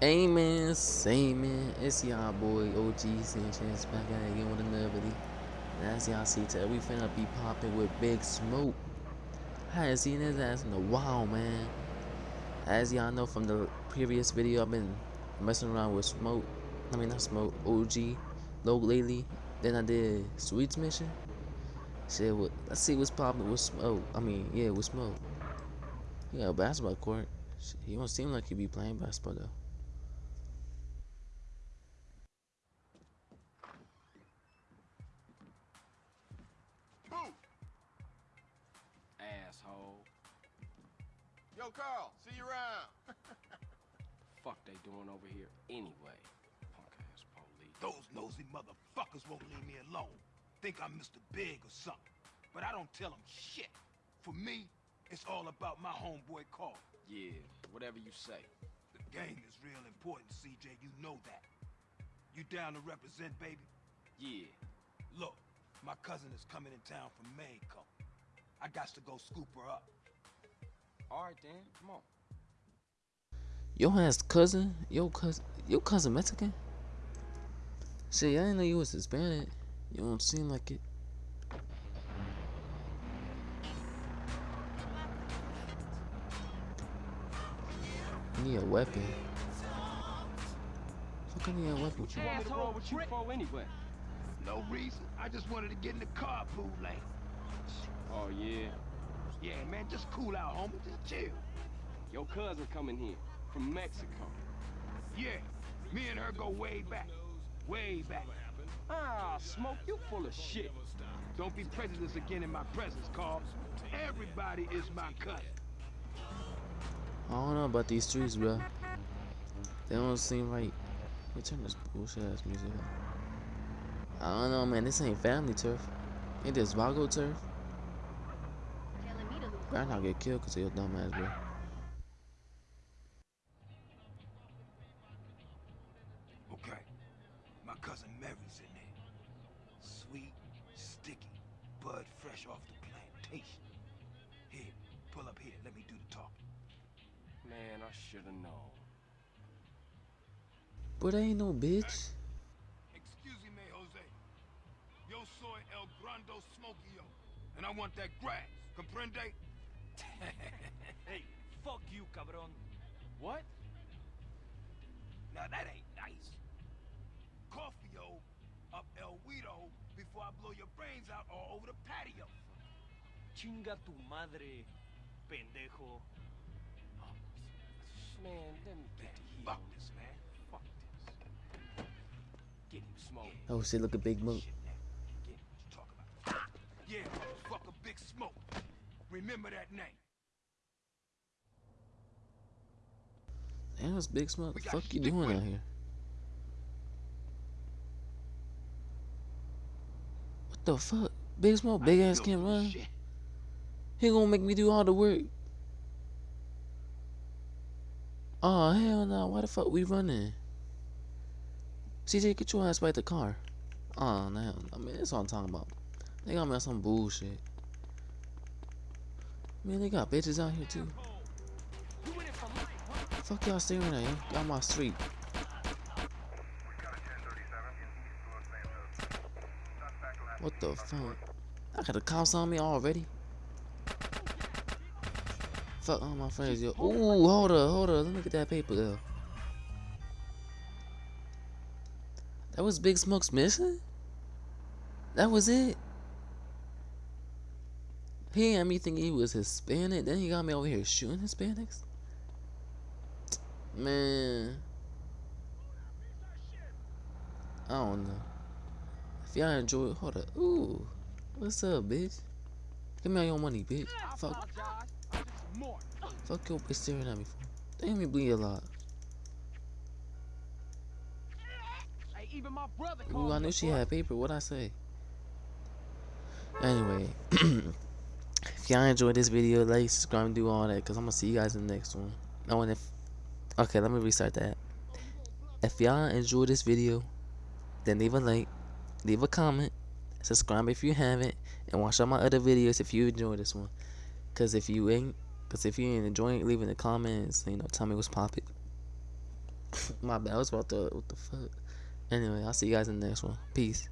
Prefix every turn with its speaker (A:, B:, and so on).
A: Amen, amen. It's y'all boy OG Sanchez back at it again with another video. And as y'all see today, we finna be popping with Big Smoke. I hadn't seen his ass in a while, man. As y'all know from the previous video, I've been messing around with Smoke. I mean, not Smoke, OG, low lately. Then I did Sweets Mission. Shit, what, let's see what's popping with Smoke. I mean, yeah, with Smoke. Yeah, basketball court. Shit, he don't seem like he be playing basketball though.
B: Asshole.
C: Yo, Carl, see you around.
B: Fuck they doing over here anyway? Punk ass police.
D: Those nosy motherfuckers won't leave me alone. Think I'm Mr. Big or something. But I don't tell them shit. For me, it's all about my homeboy Carl.
B: Yeah, whatever you say.
D: The game is real important, CJ. You know that. You down to represent, baby?
B: Yeah.
D: Look, my cousin is coming in town from Mexico. I got to go scoop her up.
B: All right then, come on.
A: Your ass cousin? Your cousin? Your cousin Mexican? Shit, I didn't know you was Hispanic. You don't seem like it. I need a weapon. Fuck, I need a weapon.
B: What you want me to roll with you for anyway?
D: No reason. I just wanted to get in the carpool lane.
B: Oh yeah.
D: Yeah, man, just cool out, homie. Just chill.
B: Your cousin coming here from Mexico.
D: Yeah, me and her go way back. Way back.
B: Ah, smoke, you full of shit.
D: Don't be prejudiced again in my presence, Carl. Everybody is my cousin.
A: I don't know about these streets, bro. They don't seem right. Me turn this bullshit ass music up. I don't know, man. This ain't family turf. Ain't this Vago turf? Better not get killed because of your dumb ass, bro.
D: Okay, my cousin Mary's in there. Sweet, sticky, bud fresh off the plantation. Here, pull up here. Let me do the talking.
B: Man, I should have known.
A: But I ain't no bitch.
D: Grando smokio, and I want that grass. Comprende?
E: Hey, fuck you, cabron.
B: What?
D: Now that ain't nice. Coffee-o up El Guido before I blow your brains out all over the patio.
E: Chinga tu madre, pendejo.
B: Oh, man, let me get to here.
D: Fuck this, man.
B: Fuck this. Get him smoke.
A: Oh shit, look at Big Mook.
D: Shit, man. Get what you talk about. Yeah, motherfucker, Big Smoke. Remember that name.
A: Damn, it's Big Smoke. The fuck you doing out here? What the fuck? Big Smoke, big ass can't run.
D: shit.
A: He gonna make me do all the work. Oh hell no! Why the fuck we running? CJ, get your ass by the car. Oh no! I mean, that's what I'm talking about. They got me on some bullshit. Man, they got bitches out here too. Fuck y'all staring at you. Y'all my street. What the fuck? I got the cops on me already. Fuck all my friends, yo. Ooh, hold up, hold up. Let me get that paper, though. That was Big Smoke's missing? That was it? He had me thinking he was Hispanic. Then he got me over here shooting Hispanics? Man. I don't know. If y'all enjoy it, hold up. Ooh. What's up, bitch? Give me all your money, bitch. Fuck. Fuck your bitch staring at me for. Damn, me bleed a lot.
B: Hey, even my brother
A: Ooh, I knew she had paper. What'd I say? Anyway. if y'all enjoyed this video, like, subscribe, and do all that. Because I'm going to see you guys in the next one. Oh, and if... Okay, let me restart that. If y'all enjoyed this video, then leave a like, leave a comment, subscribe if you haven't, and watch all my other videos if you enjoyed this one. Cause if you ain't, cause if you ain't enjoying, it, leave in the comments. You know, tell me what's popping. My bad. I was about to. What the fuck? Anyway, I'll see you guys in the next one. Peace.